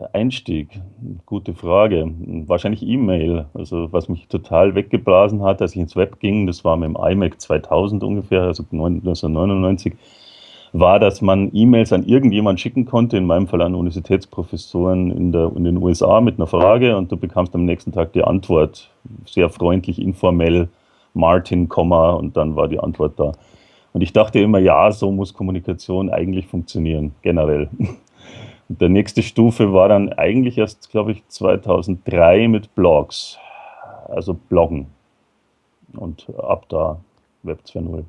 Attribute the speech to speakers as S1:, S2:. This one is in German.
S1: Der Einstieg, gute Frage. Wahrscheinlich E-Mail. Also was mich total weggeblasen hat, als ich ins Web ging, das war mit dem iMac 2000 ungefähr, also 1999, war, dass man E-Mails an irgendjemand schicken konnte, in meinem Fall an Universitätsprofessoren in, der, in den USA mit einer Frage und du bekamst am nächsten Tag die Antwort, sehr freundlich, informell, Martin, Komma und dann war die Antwort da. Und ich dachte immer, ja, so muss Kommunikation eigentlich funktionieren, generell. Und der nächste Stufe war dann eigentlich erst, glaube ich, 2003 mit Blogs, also Bloggen. Und ab da Web 2.0.